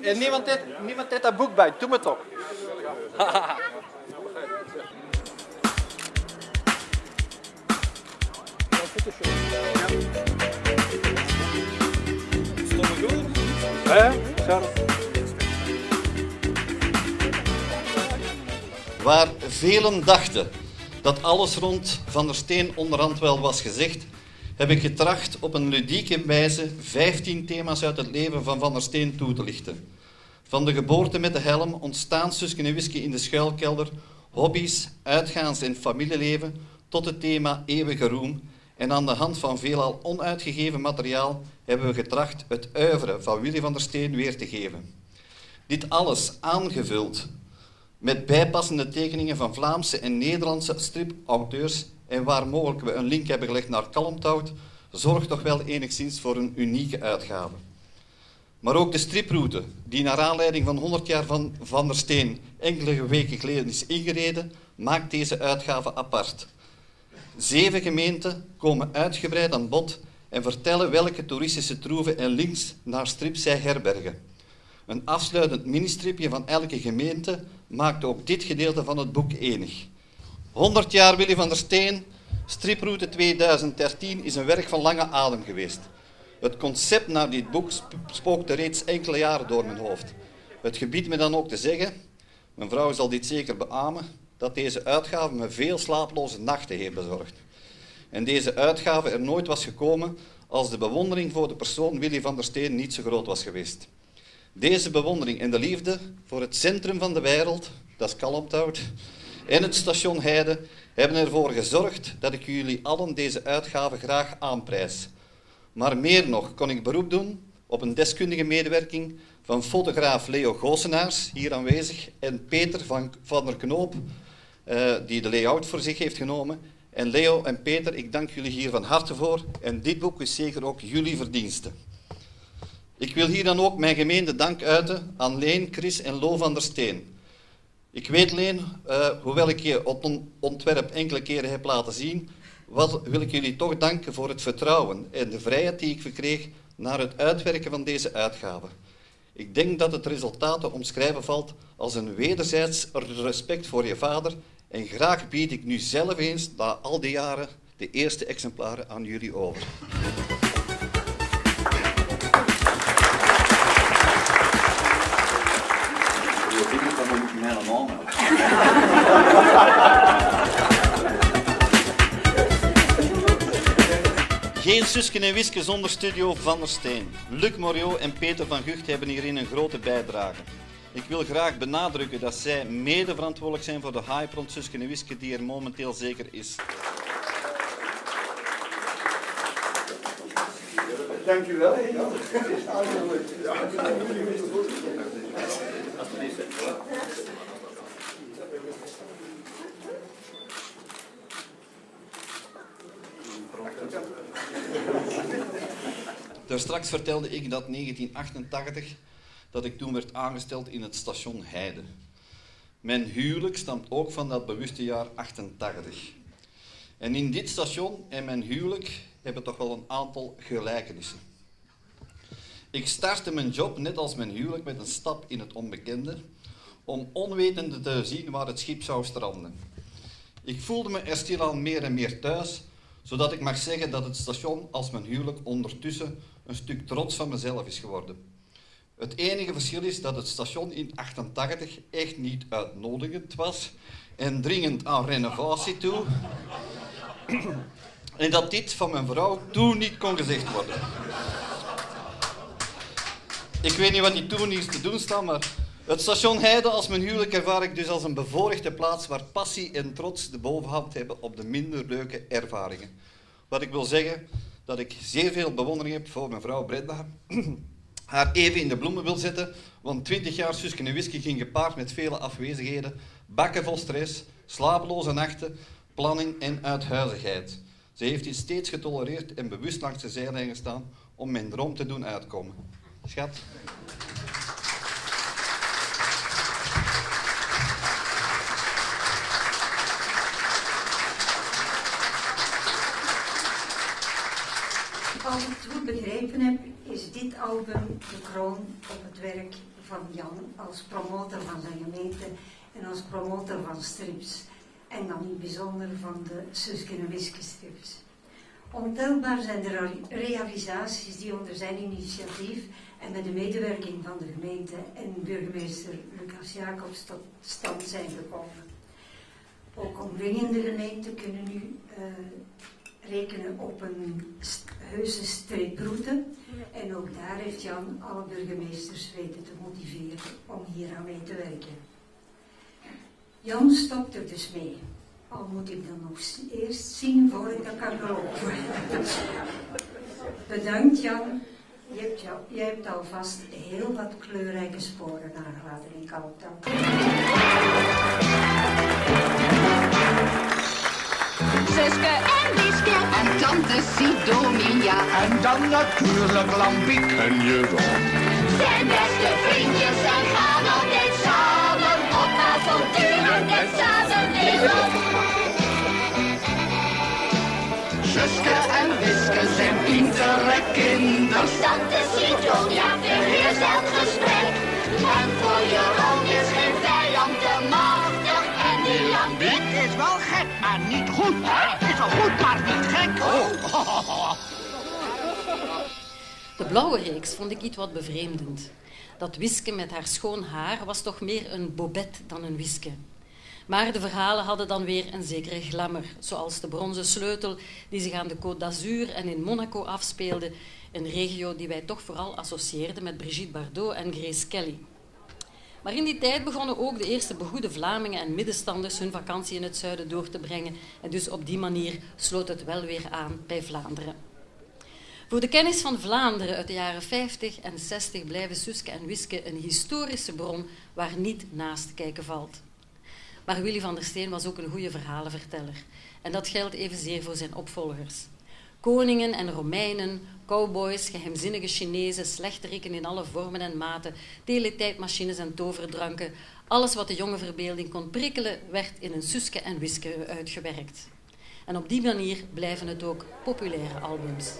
En niemand heeft, niemand heeft dat boek bij. Doe me toch. Waar velen dachten dat alles rond Van der Steen onderhand wel was gezegd, heb ik getracht op een ludieke wijze 15 thema's uit het leven van Van der Steen toe te lichten. Van de geboorte met de helm, ontstaan Susken en Whisky in de schuilkelder, hobby's, uitgaans- en familieleven, tot het thema eeuwige roem. En aan de hand van veelal onuitgegeven materiaal hebben we getracht het uiveren van Willy van der Steen weer te geven. Dit alles aangevuld met bijpassende tekeningen van Vlaamse en Nederlandse stripauteurs en waar mogelijk we een link hebben gelegd naar Kalmthout, zorgt toch wel enigszins voor een unieke uitgave. Maar ook de striproute, die naar aanleiding van 100 jaar van Van der Steen enkele weken geleden is ingereden, maakt deze uitgave apart. Zeven gemeenten komen uitgebreid aan bod en vertellen welke toeristische troeven en links naar strips zij herbergen. Een afsluitend ministripje van elke gemeente maakt ook dit gedeelte van het boek enig. 100 jaar Willy van der Steen, striproute 2013, is een werk van lange adem geweest. Het concept naar dit boek spookte reeds enkele jaren door mijn hoofd. Het gebiedt me dan ook te zeggen, mijn vrouw zal dit zeker beamen, dat deze uitgave me veel slaaploze nachten heeft bezorgd. En deze uitgave er nooit was gekomen als de bewondering voor de persoon Willy van der Steen niet zo groot was geweest. Deze bewondering en de liefde voor het centrum van de wereld, dat is Kalmthout, en het station Heide hebben ervoor gezorgd dat ik jullie allen deze uitgave graag aanprijs. Maar meer nog kon ik beroep doen op een deskundige medewerking van fotograaf Leo Goosenaars, hier aanwezig, en Peter van, der Knoop, uh, die de layout voor zich heeft genomen. En Leo en Peter, ik dank jullie hier van harte voor. En dit boek is zeker ook jullie verdienste. Ik wil hier dan ook mijn gemeente dank uiten aan Leen, Chris en Lo van der Steen. Ik weet, Leen, uh, hoewel ik je ontwerp enkele keren heb laten zien, wat, wil ik jullie toch danken voor het vertrouwen en de vrijheid die ik verkreeg naar het uitwerken van deze uitgave. Ik denk dat het resultaat te omschrijven valt als een wederzijds respect voor je vader en graag bied ik nu zelf eens, na al die jaren, de eerste exemplaren aan jullie over. Geen Susken en Wiske zonder studio Van der Steen. Luc Morio en Peter van Gucht hebben hierin een grote bijdrage. Ik wil graag benadrukken dat zij mede verantwoordelijk zijn voor de hype rond Susken en Wiske die er momenteel zeker is. Dank u wel. Straks vertelde ik dat 1988 dat ik toen werd aangesteld in het station Heide. Mijn huwelijk stamt ook van dat bewuste jaar 88. En in dit station en mijn huwelijk hebben toch wel een aantal gelijkenissen. Ik startte mijn job net als mijn huwelijk met een stap in het onbekende, om onwetende te zien waar het schip zou stranden. Ik voelde me er stilaan meer en meer thuis, zodat ik mag zeggen dat het station als mijn huwelijk ondertussen een stuk trots van mezelf is geworden. Het enige verschil is dat het station in 88 echt niet uitnodigend was en dringend aan renovatie toe. En dat dit van mijn vrouw toen niet kon gezegd worden. Ik weet niet wat die toen hier te doen staat, maar het station Heide als mijn huwelijk ervaar ik dus als een bevoorrechte plaats waar passie en trots de bovenhand hebben op de minder leuke ervaringen. Wat ik wil zeggen, dat ik zeer veel bewondering heb voor mijn vrouw Brenda. Haar even in de bloemen wil zetten, want 20 jaar Susken en Whisky ging gepaard met vele afwezigheden, bakken vol stress, slapeloze nachten, planning en uithuizigheid. Ze heeft dit steeds getolereerd en bewust langs de zijlijn gestaan om mijn droom te doen uitkomen. Schat. Als ik het goed begrepen heb, is dit album de kroon op het werk van Jan als promotor van de gemeente en als promotor van strips. En dan in het bijzonder van de Suske en Wiske strips. Ontelbaar zijn de realisaties die onder zijn initiatief en met de medewerking van de gemeente en burgemeester Lucas Jacobs tot stand zijn gekomen. Ook omringende gemeenten kunnen nu uh, rekenen op een heuse streeproute. En ook daar heeft Jan alle burgemeesters weten te motiveren om hier aan mee te werken. Jan stopt er dus mee. Al moet ik dan nog eerst zien voor ik dat kan lopen. Bedankt Jan. Je hebt, jou, je hebt alvast heel wat kleurrijke sporen nagelaten in Kalktown. Suske en Wiske en tante Sidonia. En dan natuurlijk Lampiek en Jeroen. Zijn beste vriendjes en gaan altijd samen op avonturen met samen leven. Suske en Wiske zijn pintere kinders. Tante Sidonia verheerst elk gesprek. Niet goed. Het is wel goed, maar niet gek. Oh. De blauwe reeks vond ik iets wat bevreemdend. Dat Wiske met haar schoon haar was toch meer een bobet dan een Wiske. Maar de verhalen hadden dan weer een zekere glamour, zoals de bronzen sleutel die zich aan de Côte d'Azur en in Monaco afspeelde, een regio die wij toch vooral associeerden met Brigitte Bardot en Grace Kelly. Maar in die tijd begonnen ook de eerste begoede Vlamingen en middenstanders hun vakantie in het zuiden door te brengen en dus op die manier sloot het wel weer aan bij Vlaanderen. Voor de kennis van Vlaanderen uit de jaren 50 en 60 blijven Suske en Wiske een historische bron waar niet naast te kijken valt. Maar Willy van der Steen was ook een goede verhalenverteller. En dat geldt evenzeer voor zijn opvolgers. Koningen en Romeinen, cowboys, geheimzinnige Chinezen, slechteriken in alle vormen en maten, teletijdmachines en toverdranken. Alles wat de jonge verbeelding kon prikkelen, werd in een Suske en Wiske uitgewerkt. En op die manier blijven het ook populaire albums.